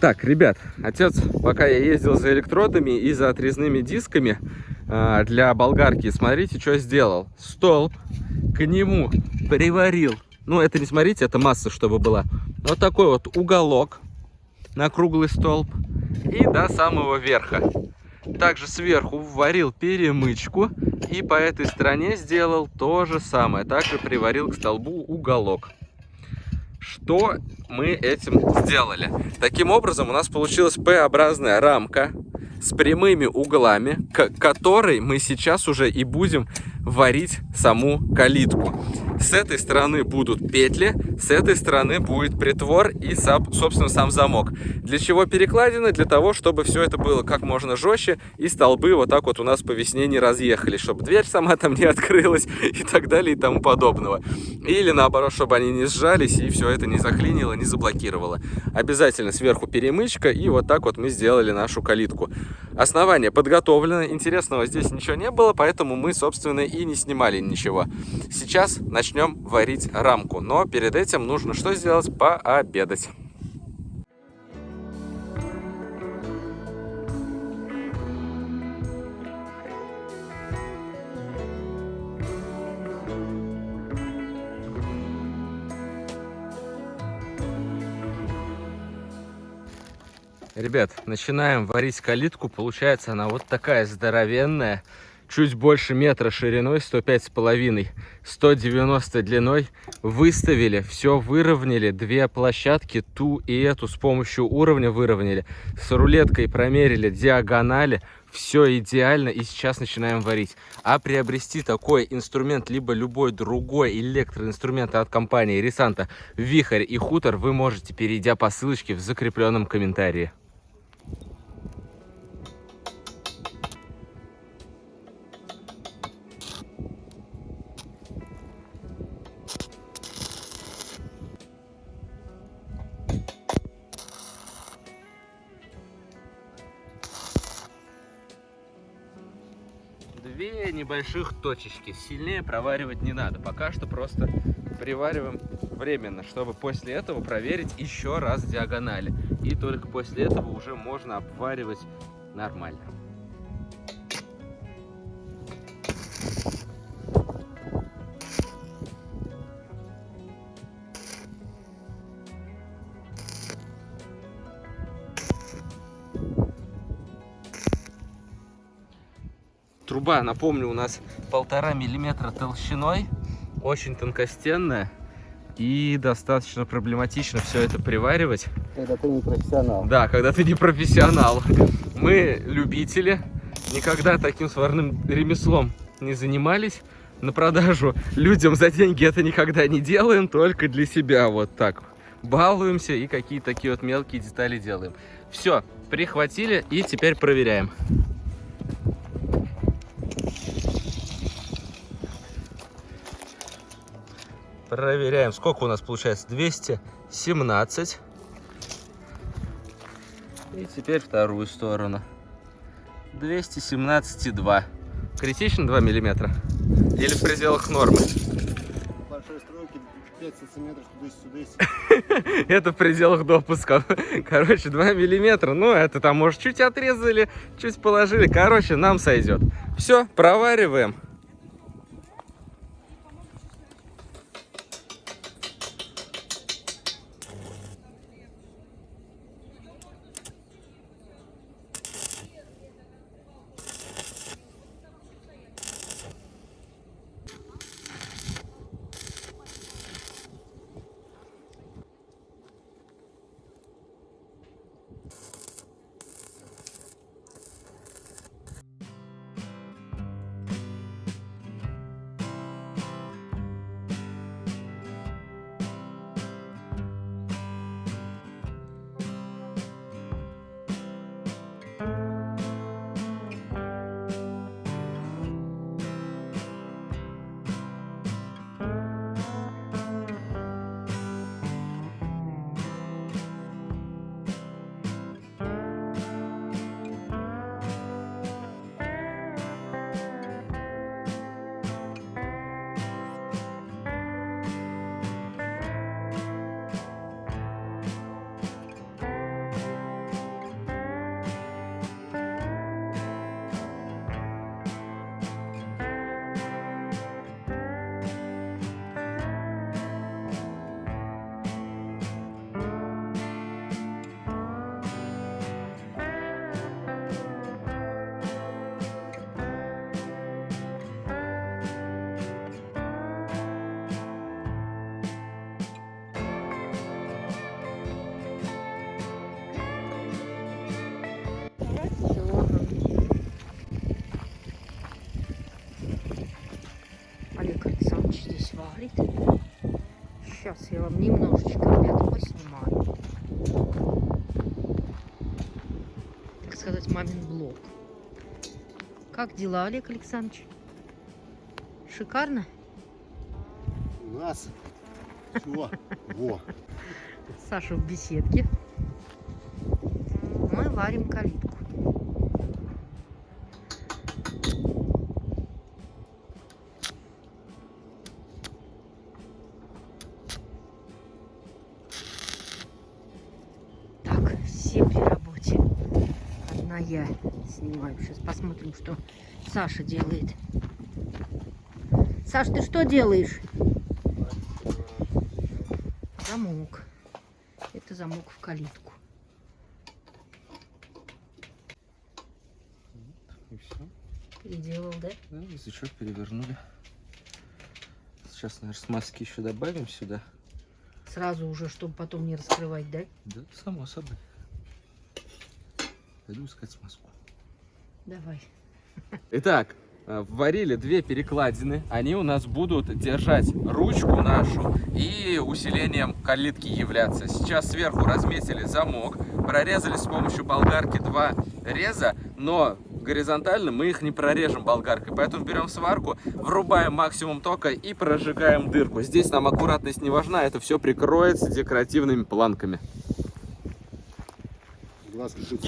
Так, ребят, отец, пока я ездил за электродами и за отрезными дисками э, для болгарки, смотрите, что сделал. Столб к нему приварил. Ну, это не смотрите, это масса, чтобы была. Вот такой вот уголок на круглый столб и до самого верха. Также сверху вварил перемычку и по этой стороне сделал то же самое. Также приварил к столбу уголок. Что мы этим сделали? Таким образом у нас получилась П-образная рамка с прямыми углами, к которой мы сейчас уже и будем варить саму калитку. С этой стороны будут петли, с этой стороны будет притвор и, собственно, сам замок. Для чего перекладины? Для того, чтобы все это было как можно жестче и столбы вот так вот у нас по весне не разъехались, чтобы дверь сама там не открылась и так далее и тому подобного. Или наоборот, чтобы они не сжались и все это не заклинило, не заблокировало. Обязательно сверху перемычка и вот так вот мы сделали нашу калитку. Основание подготовлено, интересного здесь ничего не было, поэтому мы, собственно, и не снимали ничего. Сейчас начнем варить рамку, но перед этим нужно что сделать? Пообедать. Ребят, начинаем варить калитку. Получается она вот такая здоровенная. Чуть больше метра шириной, 105 с половиной, 190 длиной. Выставили, все выровняли. Две площадки, ту и эту с помощью уровня выровняли. С рулеткой промерили диагонали. Все идеально и сейчас начинаем варить. А приобрести такой инструмент, либо любой другой электроинструмент от компании Ресанта, Вихрь и Хутор вы можете, перейдя по ссылочке в закрепленном комментарии. Небольших точечки. Сильнее проваривать не надо. Пока что просто привариваем временно, чтобы после этого проверить еще раз диагонали. И только после этого уже можно обваривать нормально. Труба, напомню, у нас полтора миллиметра толщиной, очень тонкостенная и достаточно проблематично все это приваривать. Когда ты не профессионал. Да, когда ты не профессионал. Мы любители, никогда таким сварным ремеслом не занимались. На продажу людям за деньги это никогда не делаем, только для себя вот так. Балуемся и какие-то такие вот мелкие детали делаем. Все, прихватили и теперь проверяем. Проверяем, сколько у нас получается. 217. И теперь вторую сторону. 217,2. Критично 2 миллиметра? Или в пределах нормы? Большой стройки 5 сантиметров туда-сюда. Это в пределах допуска. Короче, 2 миллиметра. Ну, это там, может, чуть отрезали, чуть положили. Короче, нам сойдет. Все, провариваем. Сейчас я вам немножечко, ребята, поснимаю. Так сказать, мамин блог. Как дела, Олег Александрович? Шикарно? У нас все. Во. Саша в беседке. Мы варим калитку. Так, все при работе. Одна я снимаю. Сейчас посмотрим, что Саша делает. Саш, ты что делаешь? Замок. Это замок в калитку. И все. Переделал, да? Да, язычок перевернули. Сейчас, наверное, смазки еще добавим сюда. Сразу уже, чтобы потом не раскрывать, да? Да, само собой. Пойду искать смазку. Давай. Итак, э, варили две перекладины. Они у нас будут держать ручку нашу и усилением калитки являться. Сейчас сверху разметили замок, прорезали с помощью болгарки два реза, но горизонтально мы их не прорежем болгаркой. Поэтому берем сварку, врубаем максимум тока и прожигаем дырку. Здесь нам аккуратность не важна, это все прикроется декоративными планками. Глаз как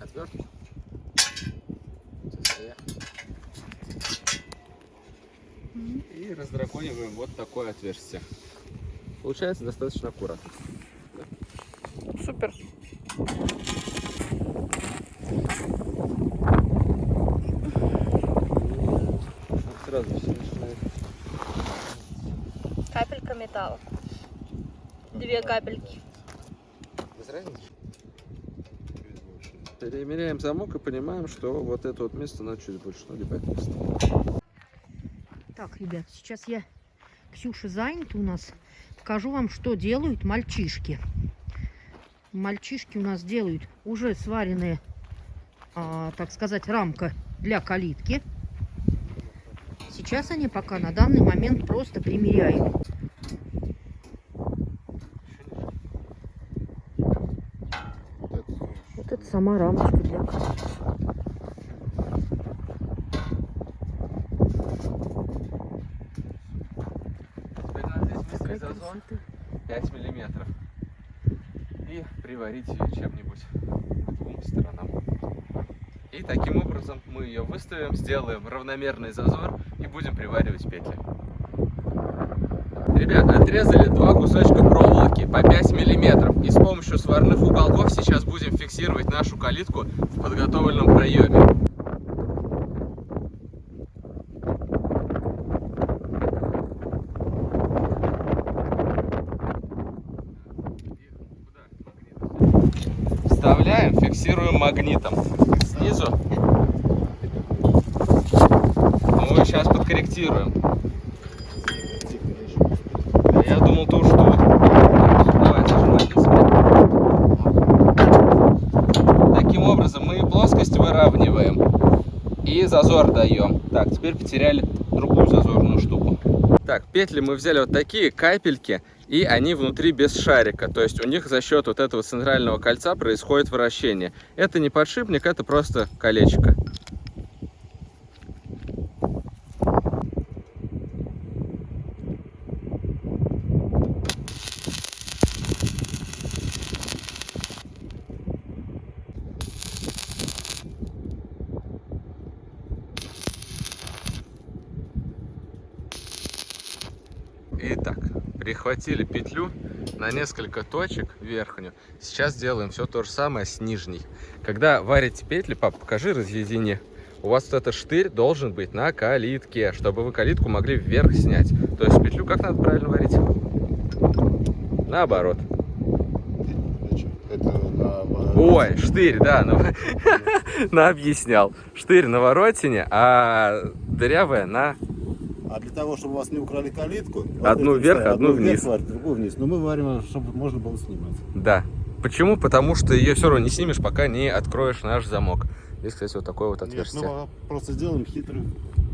Отвертку. И раздракониваем вот такое отверстие. Получается достаточно аккуратно. Супер. Сразу все начинает. Капелька металла. Две капельки. Без разницы. Перемеряем замок и понимаем, что вот это вот место надо чуть больше, ну либо это место. Так, ребят, сейчас я Ксюша занята у нас. Покажу вам, что делают мальчишки. Мальчишки у нас делают уже сваренные, а, так сказать, рамка для калитки. Сейчас они пока на данный момент просто примеряют. Вот это. Сама рамочка для калитки. Теперь надо здесь Такая ввести зазор красота. 5 миллиметров. Ее чем-нибудь двум сторонам. И таким образом мы ее выставим, сделаем равномерный зазор и будем приваривать петли. Ребят, отрезали два кусочка проволоки по 5 миллиметров. И с помощью сварных уголков сейчас будем фиксировать нашу калитку в подготовленном проеме. Вставляем, фиксируем магнитом. Снизу. Мы сейчас подкорректируем. Я думал, уж тут. Давай, зажимай на себя. Таким образом, мы плоскость выравниваем и зазор даем. Так, теперь потеряли другую зазорную штуку. Так, петли мы взяли вот такие капельки, и они внутри без шарика. То есть у них за счет вот этого центрального кольца происходит вращение. Это не подшипник, это просто колечко. Прихватили петлю на несколько точек верхнюю. Сейчас делаем все то же самое с нижней. Когда варите петли, пап, покажи, разъедини. У вас вот этот штырь должен быть на калитке, чтобы вы калитку могли вверх снять. То есть петлю как надо правильно варить? Наоборот. Это на... Ой, штырь, да, ну, на объяснял. Штырь на воротине, а дырявая на... А для того, чтобы у вас не украли калитку... вот Одну это вверх, одну вверх вниз. сварить, другую вниз. Но мы варим, чтобы можно было снимать. Да. Почему? Потому что ее все равно не снимешь, пока не откроешь наш замок. Здесь, кстати, вот такое вот Нет, отверстие. мы просто сделаем хитрый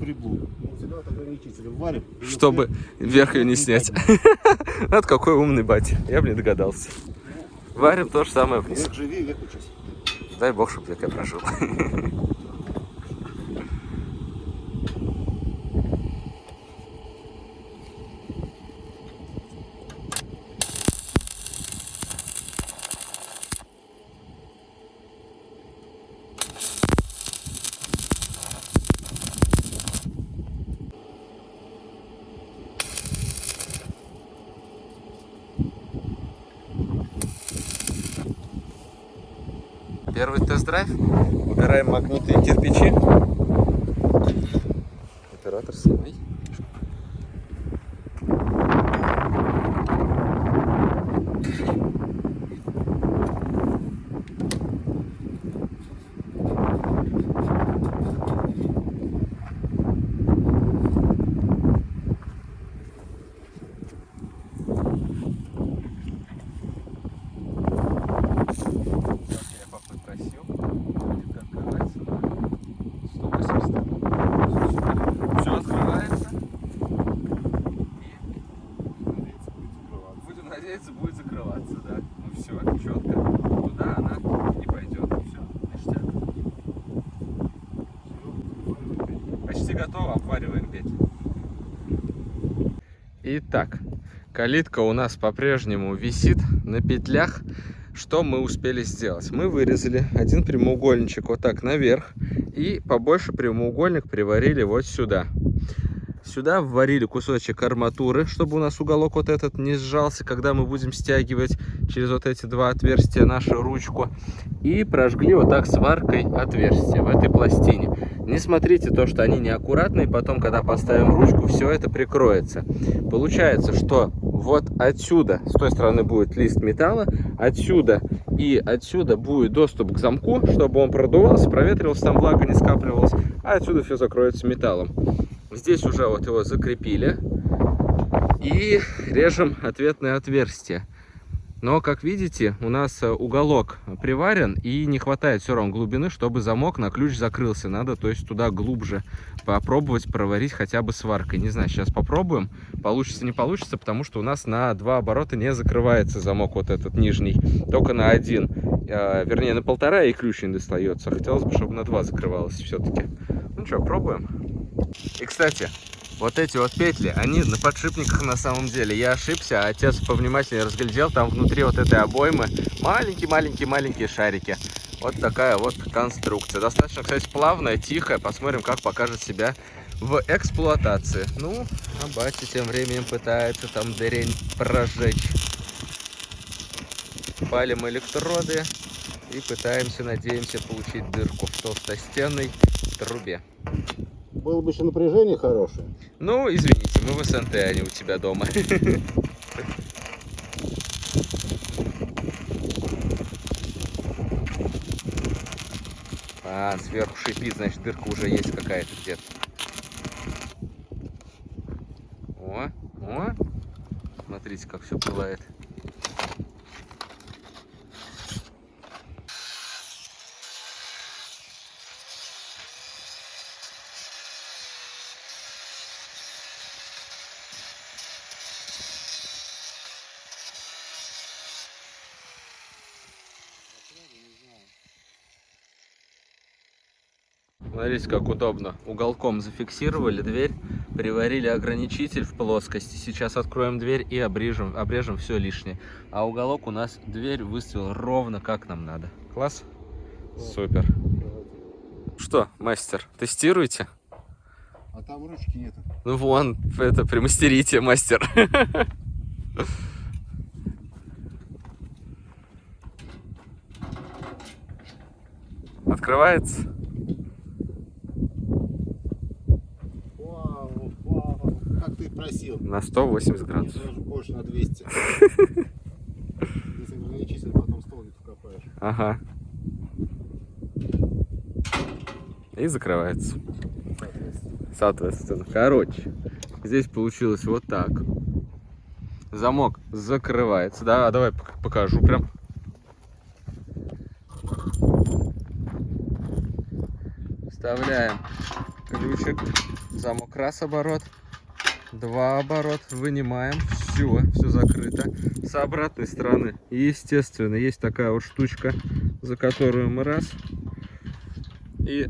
приблуд. Вот вот варим. Чтобы вверх ее не снять. Вот какой умный батя. Я бы не догадался. Варим то же самое вниз. Вверх живи, вверх учись. Дай бог, чтобы век я прожил. Первый тест-драйв. Убираем магнитные кирпичи. Оператор, снимай. Я папы просил, будет открываться на 180. Все открывается. И будем надеяться, будет закрываться, да. Ну все, четко. Туда она не пойдет. Все, ништяк. Почти готово, обвариваем петли. Итак, калитка у нас по-прежнему висит на петлях. Что мы успели сделать? Мы вырезали один прямоугольничек вот так наверх и побольше прямоугольник приварили вот сюда. Сюда вварили кусочек арматуры, чтобы у нас уголок вот этот не сжался, когда мы будем стягивать через вот эти два отверстия нашу ручку. И прожгли вот так сваркой отверстие в этой пластине. Не смотрите то, что они неаккуратные, потом, когда поставим ручку, все это прикроется. Получается, что вот отсюда, с той стороны будет лист металла, отсюда и отсюда будет доступ к замку, чтобы он продувался, проветривался, там влага не скапливалась, а отсюда все закроется металлом. Здесь уже вот его закрепили и режем ответное отверстие. Но, как видите, у нас э, уголок приварен и не хватает все равно глубины, чтобы замок на ключ закрылся. Надо, то есть, туда глубже попробовать проварить хотя бы сваркой. Не знаю, сейчас попробуем. Получится, не получится, потому что у нас на два оборота не закрывается замок вот этот нижний. Только на один. Э, вернее, на полтора и ключ не достается. Хотелось бы, чтобы на два закрывалось все-таки. Ну что, пробуем. И, кстати, вот эти вот петли, они на подшипниках на самом деле. Я ошибся, а отец повнимательнее разглядел, там внутри вот этой обоймы маленькие-маленькие-маленькие шарики. Вот такая вот конструкция. Достаточно, кстати, плавная, тихая. Посмотрим, как покажет себя в эксплуатации. Ну, а батя тем временем пытается там дырень прожечь. Палим электроды и пытаемся, надеемся, получить дырку в толстостенной трубе. Было бы еще напряжение хорошее. Ну, извините, мы в СНТ, а не у тебя дома. А, сверху шипит, значит, дырка уже есть какая-то где-то. О, о. Смотрите, как все пылает. Смотрите, как удобно. Уголком зафиксировали дверь, приварили ограничитель в плоскости. Сейчас откроем дверь и обрежем, обрежем все лишнее. А уголок у нас дверь выставил ровно как нам надо. Класс? Супер. Что, мастер, тестируете? А там ручки нету. Ну вон, это примастерите, мастер. Открывается. Как ты просил. На 180 Нет, градусов. даже больше на 200. Если ограничитель, потом столбик вкопаешь. Ага. И закрывается. Соответственно. Короче, здесь получилось вот так. Замок закрывается. Да, а давай пок- покажу прям. Вставляем ключик. Замок раз оборот. Два оборот. Вынимаем. Все, все закрыто. С обратной стороны, естественно, есть такая вот штучка, за которую мы раз и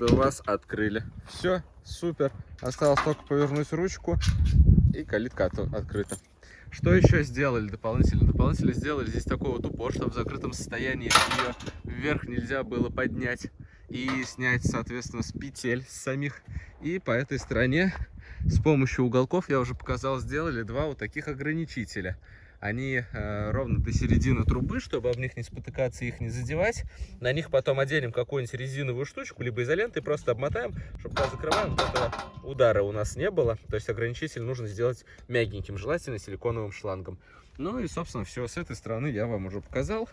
вас открыли. Все, супер. Осталось только повернуть ручку и калитка от- открыта. Что еще сделали дополнительно? Дополнительно сделали здесь такой вот упор, чтобы в закрытом состоянии ее вверх нельзя было поднять и снять, соответственно, с петель с самих. И по этой стороне с помощью уголков, я уже показал, сделали два вот таких ограничителя. Они э, ровно до середины трубы, чтобы об них не спотыкаться и их не задевать. На них потом оденем какую-нибудь резиновую штучку, либо изолентой, просто обмотаем, чтобы когда закрываем, вот этого удара у нас не было. То есть ограничитель нужно сделать мягеньким, желательно силиконовым шлангом. Ну и, собственно, все с этой стороны я вам уже показал.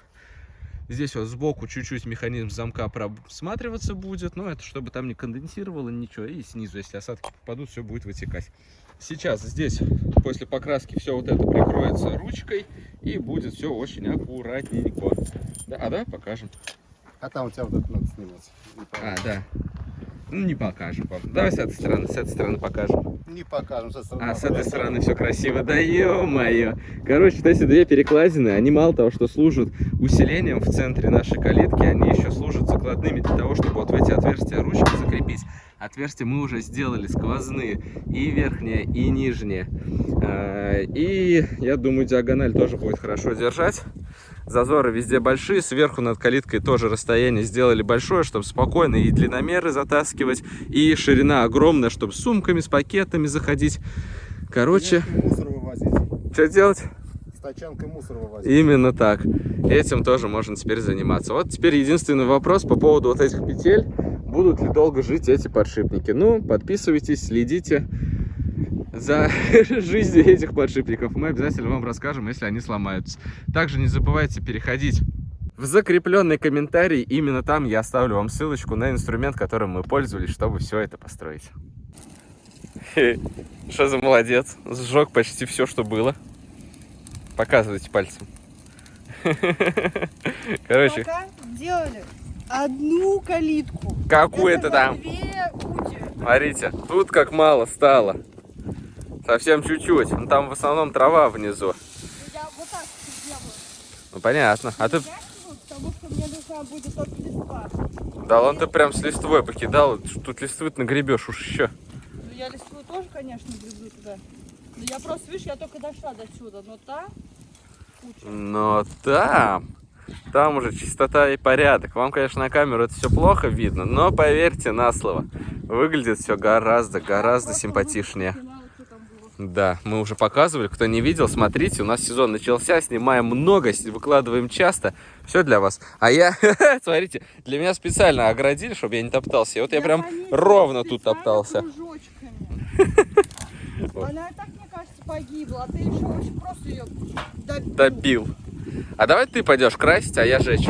Здесь вот сбоку чуть-чуть механизм замка просматриваться будет, но это чтобы там не конденсировало ничего. И снизу, если осадки попадут, все будет вытекать. Сейчас здесь после покраски все вот это прикроется ручкой и будет все очень аккуратненько. Да, а да, покажем. А там у тебя вот это надо снимать. А, да. Ну, не покажем вам. Давай с этой стороны, с этой стороны покажем. Не покажем. с этой стороны А с этой стороны все красиво. Да ё-моё. Короче, вот эти две перекладины, они мало того, что служат усилением в центре нашей калитки, они еще служат закладными для того, чтобы вот в эти отверстия ручки закрепить. Отверстия мы уже сделали сквозные, и верхние, и нижние. А, И я думаю, диагональ тоже будет хорошо держать. Зазоры везде большие, сверху над калиткой тоже расстояние сделали большое, чтобы спокойно и длинномеры затаскивать, и ширина огромная, чтобы с сумками, с пакетами заходить. Короче, Тачанкой мусор вывозить. что делать? С тачанкой мусор вывозить. Именно так. Этим тоже можно теперь заниматься. Вот теперь единственный вопрос по поводу вот этих петель. Будут ли долго жить эти подшипники? Ну, подписывайтесь, следите за жизнью этих подшипников. Мы обязательно вам расскажем, если они сломаются. Также не забывайте переходить в закрепленный комментарий. Именно там я оставлю вам ссылочку на инструмент, которым мы пользовались, чтобы все это построить. Что за молодец? Сжег почти все, что было. Показывайте пальцем. Короче, Пока делали одну калитку. какую-то Это там. Смотрите, тут как мало стало. Совсем чуть-чуть. Ну, там в основном трава внизу. Я вот так. Ну понятно. А ты. Потому что мне нужна будет только листва. Да ладно, ты прям с листвой покидал. Тут листвы нагребешь уж еще. Ну я листву тоже, конечно, гребу туда. Но я просто, видишь, я только дошла до сюда, но та куча. Но там. Там уже чистота и порядок. Вам, конечно, на камеру это все плохо видно, но поверьте на слово. Выглядит все гораздо, гораздо симпатичнее. снимала, что там было. Да, мы уже показывали. Кто не видел, смотрите, у нас сезон начался, снимаем много, выкладываем часто. Все для вас. А я, смотрите, для меня специально оградили, чтобы я не топтался. И вот я прям ровно тут топтался. Она и так, мне кажется, погибла, а ты еще очень просто ее добил. Добил. А давай ты пойдешь красить, а я жечь.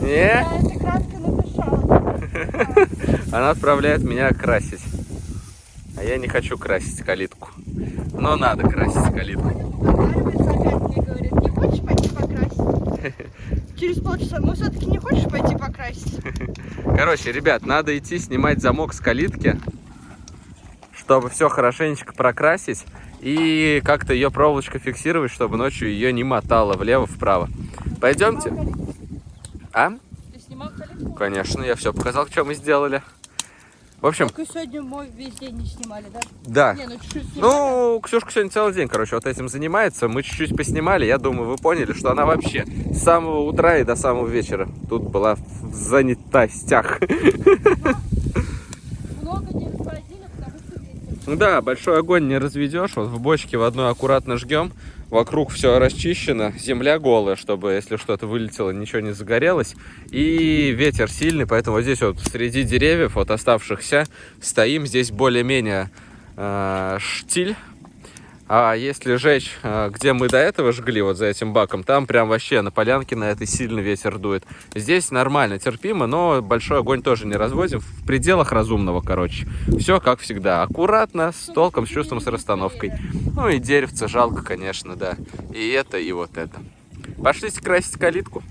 Не? Я этой краской надышалась. Она отправляет меня красить. А я не хочу красить калитку. Но надо красить калитку. Договаривается опять мне говорит, не хочешь пойти покрасить? Через полчаса, ну все-таки не хочешь пойти покрасить? Короче, ребят, надо идти снимать замок с калитки, чтобы все хорошенечко прокрасить и как-то ее проволочкой фиксировать, чтобы ночью ее не мотало влево-вправо. Пойдемте. А? Ты снимал калитку? Конечно, я все показал, что мы сделали. В общем, Только сегодня мой весь день не снимали, да? да. Не, ну чуть-чуть. Ну, Ксюшка сегодня целый день, короче, вот этим занимается. Мы чуть-чуть поснимали. Я думаю, вы поняли, что она вообще с самого утра и до самого вечера тут была в занятостях. Много не распорядили, потому что. Да, большой огонь не разведешь. Вот в бочке в одной аккуратно жгем. Вокруг все расчищено, земля голая, чтобы, если что-то вылетело, ничего не загорелось. И ветер сильный, поэтому вот здесь вот среди деревьев, вот оставшихся, стоим. Здесь более-менее э, штиль. А если жечь, э, где мы до этого жгли, вот за этим баком, там прям вообще на полянке на этой сильный ветер дует. Здесь нормально, терпимо, но большой огонь тоже не разводим. В пределах разумного, короче. Все как всегда. Аккуратно, с толком, с чувством, с расстановкой. Ну и деревце жалко, конечно, да. И это, и вот это. Пошлите красить калитку.